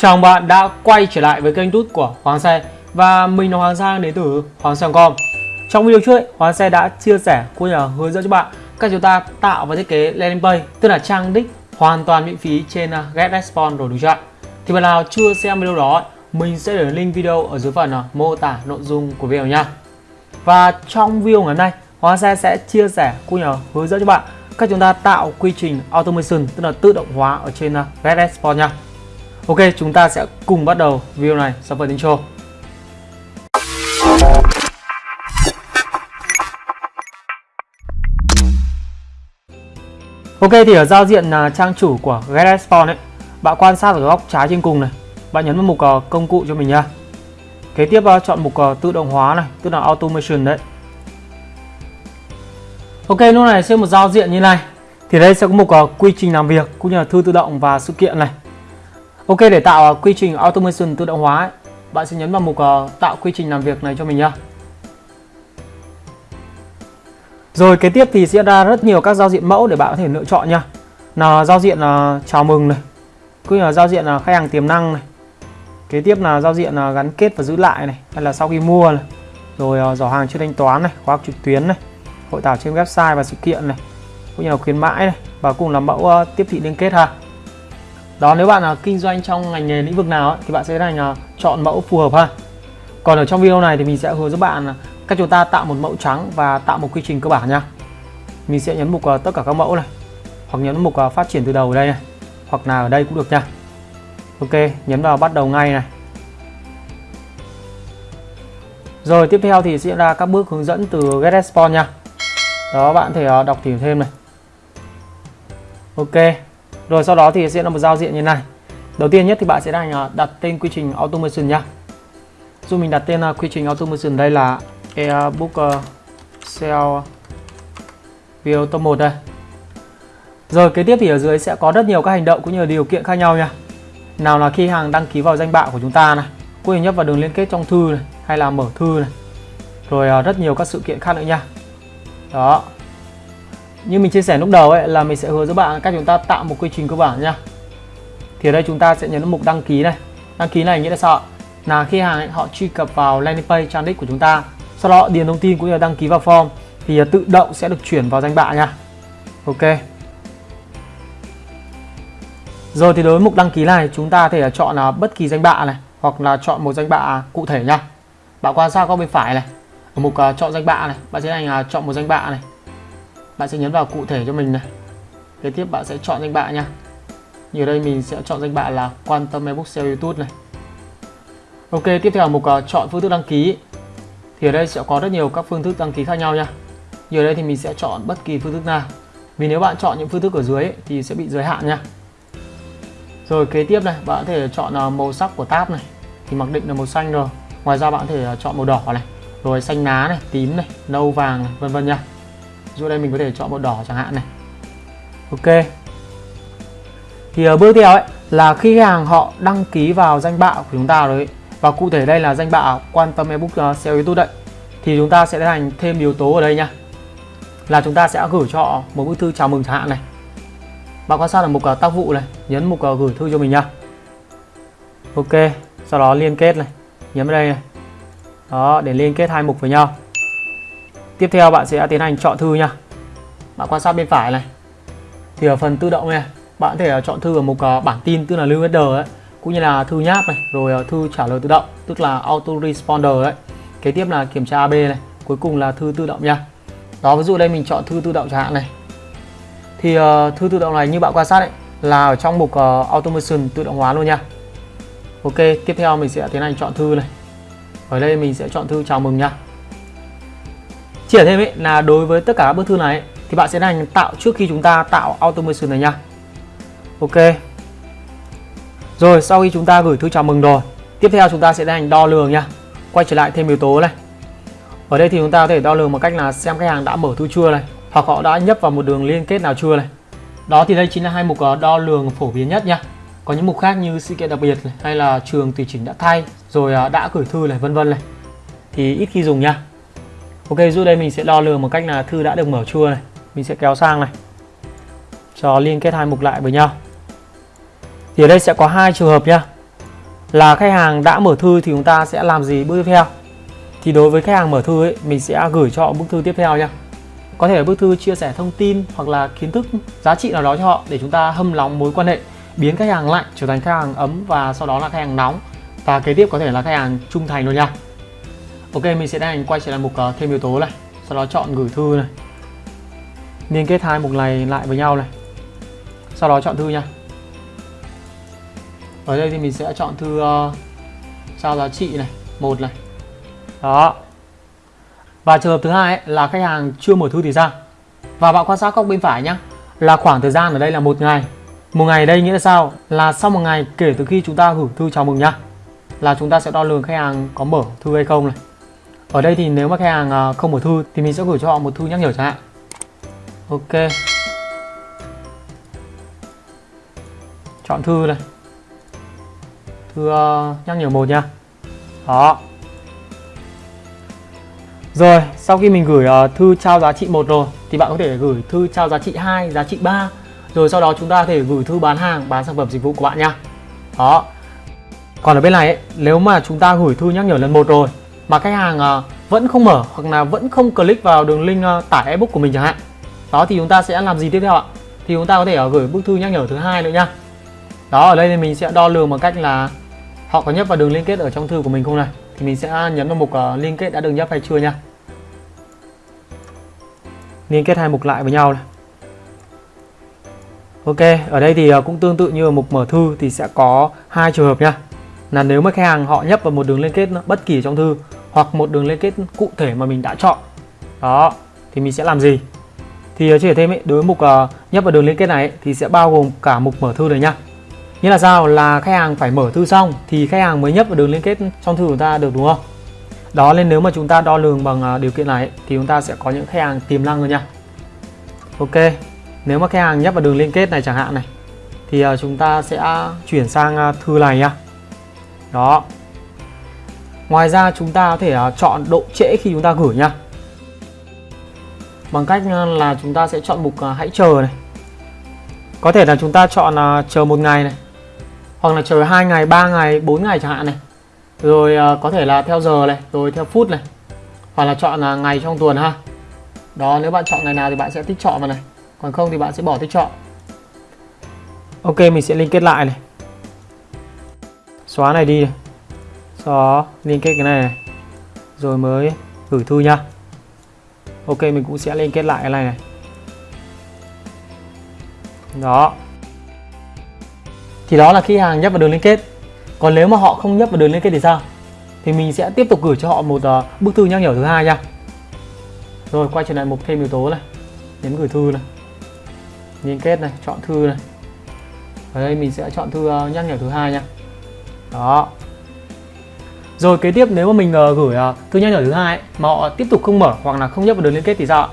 Chào bạn đã quay trở lại với kênh tút của Hoàng Xe. Và mình là Hoàng Giang đến từ Hoàng Xe.com Trong video trước, Hoàng Xe đã chia sẻ cũng như là hướng dẫn cho bạn cách chúng ta tạo và thiết kế landing page Tức là trang đích hoàn toàn miễn phí trên à, uh, GetResponse rồi đúng chưa Thì bạn nào chưa xem video đó, mình sẽ để link video ở dưới phần à, mô tả nội dung của video nha. Và trong video ngày hôm nay, Hoàng Xe sẽ chia sẻ cũng như là hướng dẫn cho bạn cách chúng ta tạo quy trình automation tức là tự động hóa ở trên à, uh, GetResponse nha. Ok, chúng ta sẽ cùng bắt đầu video này sau phần intro. Ok thì ở giao diện là trang chủ của GetResponse ấy, bạn quan sát ở góc trái trên cùng này, bạn nhấn vào mục uh, công cụ cho mình nha. Kế tiếp uh, chọn mục uh, tự động hóa này, tức là automation đấy. Ok, lúc này sẽ một giao diện như này. Thì đây sẽ có mục quy trình làm việc cũng như là thư tự động và sự kiện này. Ok để tạo à, quy trình automation tự động hóa ấy, bạn sẽ nhấn vào mục à, tạo quy trình làm việc này cho mình nhá. Rồi kế tiếp thì sẽ ra rất nhiều các giao diện mẫu để bạn có thể lựa chọn nha. Là giao diện là chào mừng này, cũng như là giao diện là khách hàng tiềm năng này. Kế tiếp là giao diện là gắn kết và giữ lại này, hay là sau khi mua này. Rồi à, giỏ hàng chưa thanh toán này, khóa học trực tuyến này, hội thảo trên website và sự kiện này, cũng như là khuyến mãi này và cùng là mẫu tiếp thị liên kết ha đó nếu bạn là kinh doanh trong ngành nghề lĩnh vực nào ấy, thì bạn sẽ thành à, chọn mẫu phù hợp ha. Còn ở trong video này thì mình sẽ hướng dẫn bạn à, cách chúng ta tạo một mẫu trắng và tạo một quy trình cơ bản nha. Mình sẽ nhấn mục uh, tất cả các mẫu này hoặc nhấn mục uh, phát triển từ đầu ở đây này hoặc là ở đây cũng được nha. Ok nhấn vào bắt đầu ngay này. Rồi tiếp theo thì sẽ ra các bước hướng dẫn từ GetResponse nha. Đó bạn thể đọc tìm thêm này. Ok rồi sau đó thì sẽ là một giao diện như này. Đầu tiên nhất thì bạn sẽ đang à, đặt tên quy trình automation nhá. Dù mình đặt tên à, quy trình automation đây là Airbook à, Cell sell top 1 đây. Rồi kế tiếp thì ở dưới sẽ có rất nhiều các hành động cũng như điều kiện khác nhau nha. Nào là khi hàng đăng ký vào danh bạ của chúng ta này quy như nhấp vào đường liên kết trong thư này, hay là mở thư này. Rồi rất nhiều các sự kiện khác nữa nha. Đó như mình chia sẻ lúc đầu ấy là mình sẽ hướng dẫn bạn cách chúng ta tạo một quy trình cơ bản nha. Thì ở đây chúng ta sẽ nhấn mục đăng ký này. Đăng ký này nghĩa là sao là khi hàng ấy, họ truy cập vào landing page trang đích của chúng ta sau đó điền thông tin cũng như là đăng ký vào form thì à, tự động sẽ được chuyển vào danh bạ nha. Ok. Rồi thì đối với mục đăng ký này chúng ta có thể chọn là bất kỳ danh bạ này hoặc là chọn một danh bạ cụ thể nha. Bạn quan sát góc bên phải này. Ở mục uh, chọn danh bạ này bạn sẽ hành uh, à, chọn một danh bạ này bạn sẽ nhấn vào cụ thể cho mình này. Kế tiếp bạn sẽ chọn danh bạ nha. Như đây mình sẽ chọn danh bạ là quan tâm ebook sale youtube này. Ok tiếp theo mục uh, chọn phương thức đăng ký. Thì ở đây sẽ có rất nhiều các phương thức đăng ký khác nhau nha. Như ở đây thì mình sẽ chọn bất kỳ phương thức nào. Vì nếu bạn chọn những phương thức ở dưới ấy, thì sẽ bị giới hạn nha. Rồi kế tiếp này bạn có thể chọn uh, màu sắc của tab này. Thì mặc định là màu xanh rồi. Ngoài ra bạn có thể uh, chọn màu đỏ này. Rồi xanh lá này tím này nâu vàng này, vân vân nha dụ đây mình có thể chọn màu đỏ chẳng hạn này. Ok. Thì ở bước theo ấy là khi khách hàng họ đăng ký vào danh bạ của chúng ta rồi và cụ thể đây là danh bạ quan tâm ebook uh, SEO YouTube đấy thì chúng ta sẽ tiến hành thêm yếu tố ở đây nha. Là chúng ta sẽ gửi cho một bức thư chào mừng chẳng hạn này. Bạn quan sát ở mục uh, tác vụ này nhấn mục uh, gửi thư cho mình nha. Ok sau đó liên kết này nhấn vào đây này. Đó để liên kết hai mục với nhau. Tiếp theo bạn sẽ tiến hành chọn thư nha. Bạn quan sát bên phải này. Thì ở phần tự động này Bạn có thể chọn thư ở mục à, bản tin tức là lưu header ấy Cũng như là thư nháp này Rồi à, thư trả lời tự động tức là auto responder đấy Kế tiếp là kiểm tra AB này Cuối cùng là thư tự động nha. Đó ví dụ đây mình chọn thư tự động chẳng hạn này. Thì uh, thư tự động này như bạn quan sát ấy Là ở trong mục uh, automation tự động hóa luôn nha. Ok tiếp theo mình sẽ tiến hành chọn thư này. Ở đây mình sẽ chọn thư chào mừng nha chia thêm ấy là đối với tất cả các bức thư này thì bạn sẽ hành tạo trước khi chúng ta tạo automation này nha. Ok. Rồi sau khi chúng ta gửi thư chào mừng rồi tiếp theo chúng ta sẽ hành đo lường nha. Quay trở lại thêm yếu tố này. Ở đây thì chúng ta có thể đo lường một cách là xem khách hàng đã mở thư chưa này hoặc họ đã nhấp vào một đường liên kết nào chưa này. Đó thì đây chính là hai mục ờ, đo lường phổ biến nhất nha. Có những mục khác như sự kiện đặc biệt này, hay là trường tùy chỉnh đã thay rồi ờ, đã gửi thư này vân vân này. Thì ít khi dùng nha. Ok, giúp đây mình sẽ đo lường một cách là thư đã được mở chưa này. Mình sẽ kéo sang này. Cho liên kết hai mục lại với nhau. Thì ở đây sẽ có hai trường hợp nhá. Là khách hàng đã mở thư thì chúng ta sẽ làm gì bước tiếp theo? Thì đối với khách hàng mở thư ấy, mình sẽ gửi cho họ bức thư tiếp theo nha có thể là bức thư chia sẻ thông tin hoặc là kiến thức giá trị nào đó cho họ để chúng ta hâm nóng mối quan hệ, biến khách hàng lạnh trở thành khách hàng ấm và sau đó là khách hàng nóng. Và kế tiếp có thể là khách hàng trung thành luôn nha ok mình sẽ đang quay trở lại mục uh, thêm yếu tố này. Sau đó chọn gửi thư này. Liên kết hai mục này lại với nhau này. Sau đó chọn thư nha. Ở đây thì mình sẽ chọn thư uh, sao giá trị này một này. Đó. Và trường hợp thứ hai ấy, là khách hàng chưa mở thư thì sao? Và bạn quan sát góc bên phải nhá. là khoảng thời gian ở đây là một ngày. Một ngày đây nghĩa là sao? Là sau một ngày kể từ khi chúng ta gửi thư chào mừng nhá là chúng ta sẽ đo lường khách hàng có mở thư hay không này ở đây thì nếu mà khách hàng à, không mở thư thì mình sẽ gửi cho họ một thư nhắc nhở chẳng hạn. Ok. Chọn thư này. Thư à, nhắc nhở một nha. Đó. Rồi sau khi mình gửi à, thư trao giá trị một rồi thì bạn có thể gửi thư trao giá trị 2 giá trị 3 rồi sau đó chúng ta có thể gửi thư bán hàng bán sản phẩm dịch vụ của bạn nha. Đó. Còn ở bên này ấy, nếu mà chúng ta gửi thư nhắc nhở lần một rồi mà khách hàng ờ, vẫn không mở hoặc là vẫn không click vào đường link ờ, tải ebook của mình chẳng hạn. Đó thì chúng ta sẽ làm gì tiếp theo ạ? Thì chúng ta có thể ờ, gửi bức thư nhắc nhở thứ hai nữa nha. Đó ở đây thì mình sẽ đo lường bằng cách là họ có nhấp vào đường liên kết ở trong thư của mình không này. Thì mình sẽ nhấn vào mục liên kết đã được nhấp hay chưa nha. Liên kết hai mục lại với nhau này. Ok, ở đây thì cũng tương tự như ở mục mở thư thì sẽ có hai trường hợp nha. Là nếu mà khách hàng họ nhấp vào một đường liên kết bất kỳ trong thư hoặc một đường liên kết cụ thể mà mình đã chọn. Đó, thì mình sẽ làm gì? Thì ờ, chia sẻ thêm ấy, đối với mục uh, nhấp vào đường liên kết này ấy, thì sẽ bao gồm cả mục mở thư này nhá. Như là sao? Là khách hàng phải mở thư xong thì khách hàng mới nhấp vào đường liên kết trong thư của ta được đúng không? Đó nên nếu mà chúng ta đo lường bằng uh, điều kiện này ấy, thì chúng ta sẽ có những khách hàng tiềm năng rồi nha. Ok, nếu mà khách hàng nhấp vào đường liên kết này chẳng hạn này thì uh, chúng ta sẽ chuyển sang uh, thư này nhá đó ngoài ra chúng ta có thể à, chọn độ trễ khi chúng ta gửi nha. Bằng cách à, là chúng ta sẽ chọn mục à, hãy chờ này. Có thể là chúng ta chọn chờ một ngày này, hoặc là chờ hai ngày, ba ngày 4 ngày chẳng hạn này. Rồi có thể là theo giờ này, rồi theo phút này, hoặc là chọn ngày trong tuần ha. Đó, nếu bạn chọn ngày nào thì bạn sẽ tích chọn vào này, còn không thì bạn sẽ bỏ tích chọn. Ok, mình sẽ liên kết lại này. Xóa này đi này sau đó liên kết cái này, này. Rồi mới gửi thư nha. Ok mình cũng sẽ liên kết lại cái này này. Đó. Thì đó là khi hàng nhấp vào đường liên kết. Còn nếu mà họ không nhấp vào đường liên kết thì sao? Thì mình sẽ tiếp tục gửi cho họ một uh, bức thư nhắc nhở thứ hai nha. Rồi quay trở lại mục thêm yếu tố này. Nhấn gửi thư này. Liên kết này chọn thư này. Ở đây mình sẽ chọn thư uh, nhắc nhở thứ hai nha. Đó rồi kế tiếp nếu mà mình uh, gửi uh, thư nhắc nhở thứ hai mà họ tiếp tục không mở hoặc là không nhấp vào đường liên kết thì sao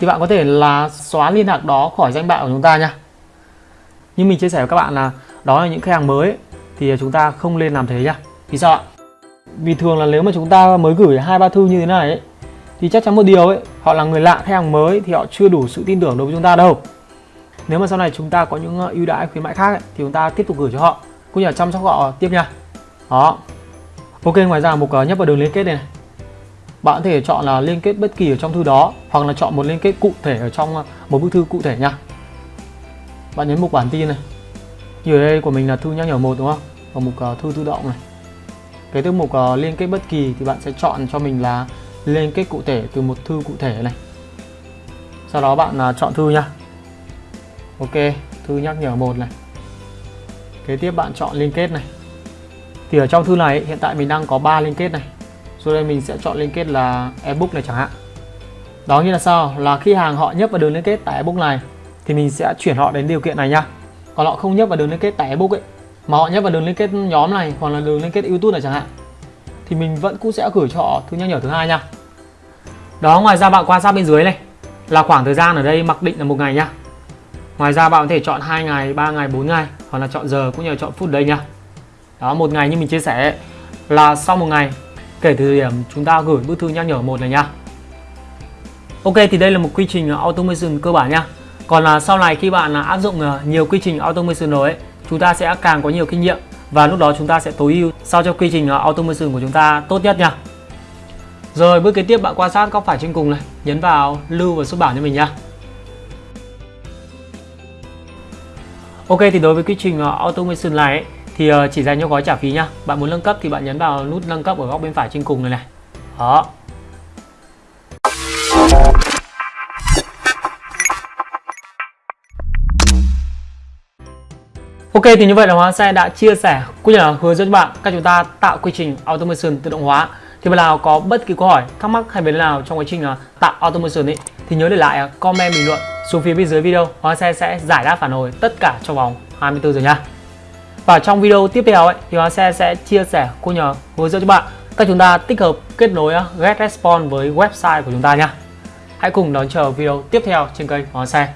thì bạn có thể là xóa liên lạc đó khỏi danh bạ của chúng ta nha. Như mình chia sẻ với các bạn là đó là những khách hàng mới thì chúng ta không nên làm thế nhá vì sao ạ? Vì thường là nếu mà chúng ta mới gửi hai ba thư như thế này ấy, thì chắc chắn một điều ấy họ là người lạ khách hàng mới thì họ chưa đủ sự tin tưởng đối với chúng ta đâu. Nếu mà sau này chúng ta có những ờ, ưu đãi khuyến mãi khác ấy, thì chúng ta tiếp tục gửi cho họ. Cũng như là chăm sóc họ tiếp nha. Đó ok ngoài ra mục à, nhấp vào đường liên kết này, này. Bạn có thể chọn là liên kết bất kỳ ở trong thư đó hoặc là chọn một liên kết cụ thể ở trong à, một bức thư cụ thể nha. Bạn nhấn mục bản tin này. Như ở đây của mình là thư nhắc nhở một đúng không? Và mục uh, thư tự động này. Cái tiếp mục uh, liên kết bất kỳ thì bạn sẽ chọn cho mình là liên kết cụ thể từ một thư cụ thể này. Sau đó bạn uh, chọn thư nha. Ok thư nhắc nhở một này. Kế tiếp bạn chọn liên kết này thì ở trong thư này, hiện tại mình đang có 3 liên kết này. Rồi đây mình sẽ chọn liên kết là ebook này chẳng hạn. Đó như là sao? Là khi hàng họ nhấp vào đường liên kết tại ebook này, thì mình sẽ chuyển họ đến điều kiện này nha. Còn họ không nhấp vào đường liên kết tại ebook ấy, mà họ nhấp vào đường liên kết nhóm này, hoặc là đường liên kết youtube này chẳng hạn, thì mình vẫn cũng sẽ gửi cho họ thư nhắc nhở thứ hai nha. Đó, ngoài ra bạn quan sát bên dưới này, là khoảng thời gian ở đây mặc định là một ngày nha. Ngoài ra bạn có thể chọn 2 ngày 3 ngày 4 ngày, hoặc là chọn giờ cũng như là chọn phút đây nha đó một ngày như mình chia sẻ là sau một ngày kể từ điểm chúng ta gửi bức thư nhắc nhở một này nha Ok thì đây là một quy trình automation cơ bản nha còn là sau này khi bạn à, áp dụng à, nhiều quy trình automation rồi ấy, chúng ta sẽ càng có nhiều kinh nghiệm và lúc đó chúng ta sẽ tối ưu sao cho quy trình à, automation của chúng ta tốt nhất nha rồi bước kế tiếp bạn quan sát góc phải trên cùng này nhấn vào lưu và xuất bản cho mình nha Ok thì đối với quy trình automation này ấy, thì ờ, chỉ dành cho gói trả phí nhá bạn muốn nâng cấp thì bạn nhấn vào nút nâng cấp ở góc bên phải trên cùng này này đó Ok thì như vậy là Hóa Xe đã chia sẻ cũng như là hướng dẫn bạn các chúng ta tạo quy trình automation tự động hóa. Thì bạn nào có bất kỳ câu hỏi, thắc mắc hay vấn đề nào trong quá trình ờ, tạo automation ấy thì nhớ để lại comment bình luận xuống phía bên dưới video. Hóa Xe sẽ giải đáp phản hồi tất cả trong vòng 24 giờ nha. Và trong video tiếp theo ấy, thì Hóa Xe sẽ chia sẻ cô nhờ hướng dẫn cho bạn cách chúng ta tích hợp kết nối uh, GetResponse với website của chúng ta nha. Hãy cùng đón chờ video tiếp theo trên kênh Hóa Xe.